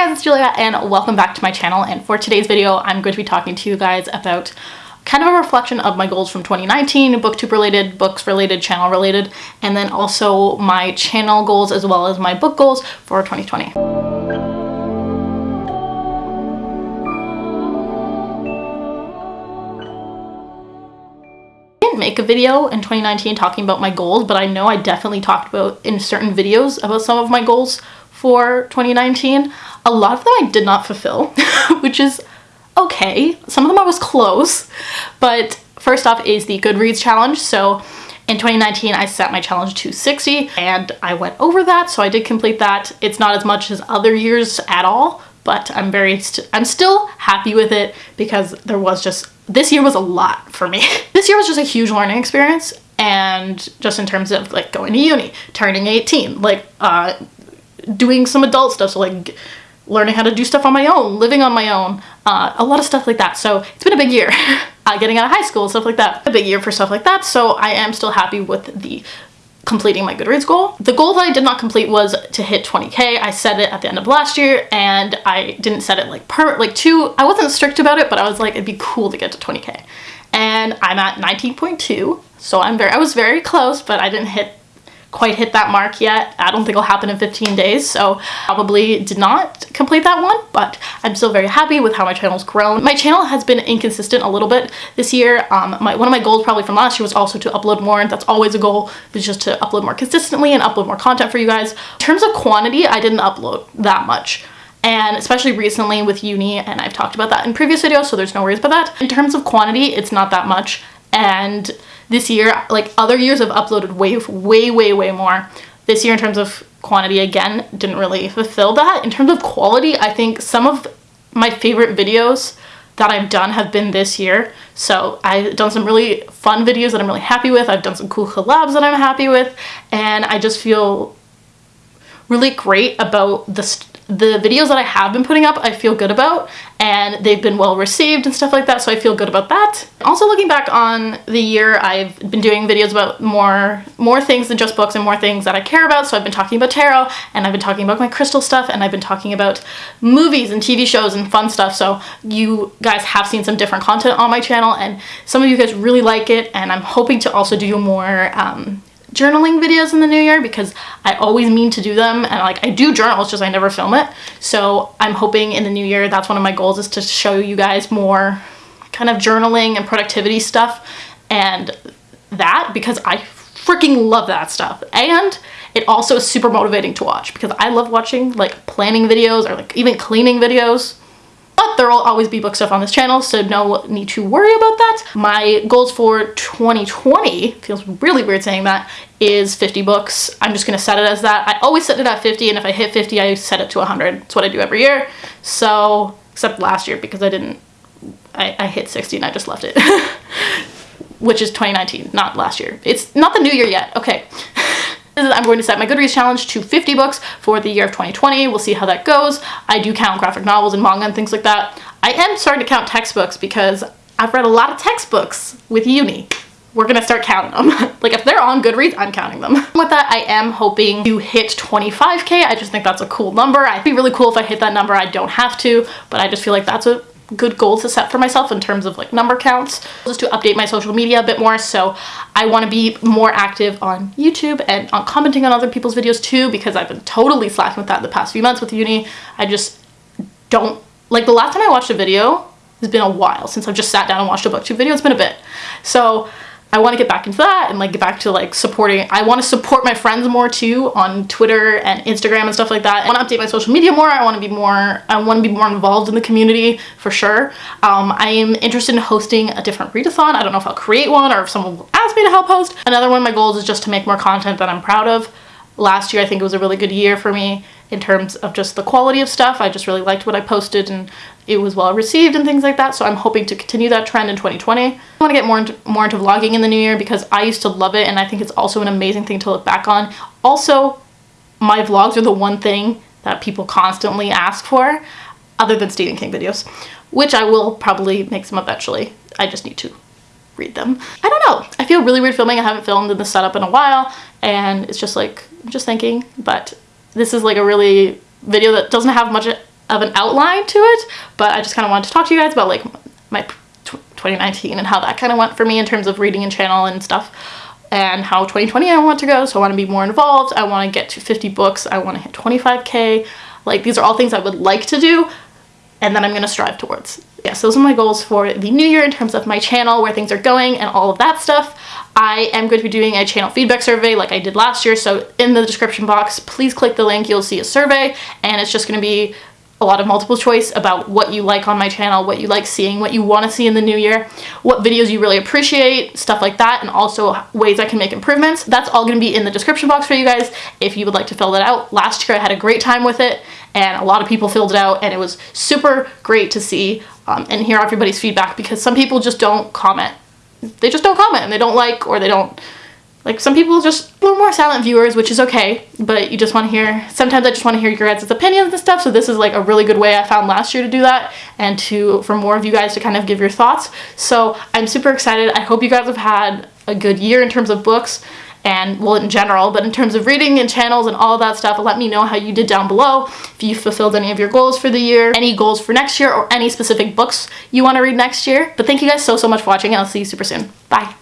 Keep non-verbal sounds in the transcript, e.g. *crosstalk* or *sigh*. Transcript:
guys, it's Julia and welcome back to my channel and for today's video I'm going to be talking to you guys about kind of a reflection of my goals from 2019, booktube related, books related, channel related, and then also my channel goals as well as my book goals for 2020. make a video in 2019 talking about my goals, but I know I definitely talked about in certain videos about some of my goals for 2019. A lot of them I did not fulfill, *laughs* which is okay. Some of them I was close, but first off is the Goodreads challenge. So in 2019, I set my challenge to 60 and I went over that. So I did complete that. It's not as much as other years at all, but I'm very, i st I'm still happy with it because there was just, this year was a lot for me. *laughs* this year was just a huge learning experience and just in terms of like going to uni, turning 18, like uh, doing some adult stuff, so like learning how to do stuff on my own, living on my own, uh, a lot of stuff like that. So it's been a big year. *laughs* uh, getting out of high school, stuff like that. A big year for stuff like that. So I am still happy with the completing my Goodreads goal. The goal that I did not complete was to hit 20k. I set it at the end of last year and I didn't set it like per like two. I wasn't strict about it, but I was like it'd be cool to get to 20k. And I'm at 19.2. So I'm very I was very close, but I didn't hit quite hit that mark yet. I don't think it'll happen in 15 days, so probably did not complete that one, but I'm still very happy with how my channel's grown. My channel has been inconsistent a little bit this year. Um, my, one of my goals probably from last year was also to upload more, and that's always a goal, is just to upload more consistently and upload more content for you guys. In terms of quantity, I didn't upload that much and especially recently with uni and I've talked about that in previous videos so there's no worries about that. In terms of quantity it's not that much and this year, like other years, I've uploaded way, way, way, way more. This year, in terms of quantity, again, didn't really fulfill that. In terms of quality, I think some of my favorite videos that I've done have been this year. So I've done some really fun videos that I'm really happy with. I've done some cool collabs that I'm happy with. And I just feel really great about the the videos that I have been putting up I feel good about and they've been well received and stuff like that so I feel good about that. Also looking back on the year I've been doing videos about more more things than just books and more things that I care about so I've been talking about tarot and I've been talking about my crystal stuff and I've been talking about movies and TV shows and fun stuff so you guys have seen some different content on my channel and some of you guys really like it and I'm hoping to also do more um, journaling videos in the new year because I always mean to do them and like I do journal, it's just I never film it. So I'm hoping in the new year that's one of my goals is to show you guys more kind of journaling and productivity stuff and that because I freaking love that stuff. And it also is super motivating to watch because I love watching like planning videos or like even cleaning videos but there will always be book stuff on this channel, so no need to worry about that. My goals for 2020, feels really weird saying that, is 50 books. I'm just gonna set it as that. I always set it at 50, and if I hit 50, I set it to 100. It's what I do every year. So, except last year because I didn't, I, I hit 60 and I just left it. *laughs* Which is 2019, not last year. It's not the new year yet, okay. I'm going to set my Goodreads challenge to 50 books for the year of 2020. We'll see how that goes. I do count graphic novels and manga and things like that. I am starting to count textbooks because I've read a lot of textbooks with uni. We're gonna start counting them. *laughs* like if they're on Goodreads, I'm counting them. *laughs* With that, I am hoping to hit 25k. I just think that's a cool number. It'd be really cool if I hit that number. I don't have to, but I just feel like that's a good goals to set for myself in terms of like number counts just to update my social media a bit more. So I want to be more active on YouTube and on commenting on other people's videos too because I've been totally slacking with that in the past few months with uni. I just don't like the last time I watched a video it's been a while since I've just sat down and watched a booktube video it's been a bit. So I want to get back into that and like get back to like supporting I want to support my friends more too on Twitter and Instagram and stuff like that. I want to update my social media more. I want to be more I want to be more involved in the community for sure. Um, I am interested in hosting a different readathon. I don't know if I'll create one or if someone will ask me to help host. Another one of my goals is just to make more content that I'm proud of. Last year I think it was a really good year for me in terms of just the quality of stuff. I just really liked what I posted and it was well received and things like that. So I'm hoping to continue that trend in 2020. I want to get more into, more into vlogging in the new year because I used to love it and I think it's also an amazing thing to look back on. Also, my vlogs are the one thing that people constantly ask for other than Stephen King videos, which I will probably make some eventually. I just need to read them. I don't know. I feel really weird filming. I haven't filmed in the setup in a while and it's just like, I'm just thinking, but this is like a really video that doesn't have much of an outline to it, but I just kind of wanted to talk to you guys about like my 2019 and how that kind of went for me in terms of reading and channel and stuff and how 2020 I want to go. So I want to be more involved. I want to get to 50 books. I want to hit 25k. Like these are all things I would like to do and that I'm going to strive towards. Yes, those are my goals for the new year in terms of my channel, where things are going and all of that stuff. I am going to be doing a channel feedback survey like I did last year. So in the description box, please click the link. You'll see a survey and it's just going to be a lot of multiple choice about what you like on my channel, what you like seeing, what you want to see in the new year, what videos you really appreciate, stuff like that, and also ways I can make improvements. That's all going to be in the description box for you guys if you would like to fill that out. Last year I had a great time with it and a lot of people filled it out and it was super great to see um, and hear everybody's feedback because some people just don't comment. They just don't comment and they don't like or they don't like some people just little more silent viewers, which is okay, but you just want to hear, sometimes I just want to hear your guys' opinions and stuff, so this is like a really good way I found last year to do that, and to, for more of you guys to kind of give your thoughts. So I'm super excited. I hope you guys have had a good year in terms of books, and well in general but in terms of reading and channels and all that stuff let me know how you did down below if you fulfilled any of your goals for the year any goals for next year or any specific books you want to read next year but thank you guys so so much for watching and i'll see you super soon bye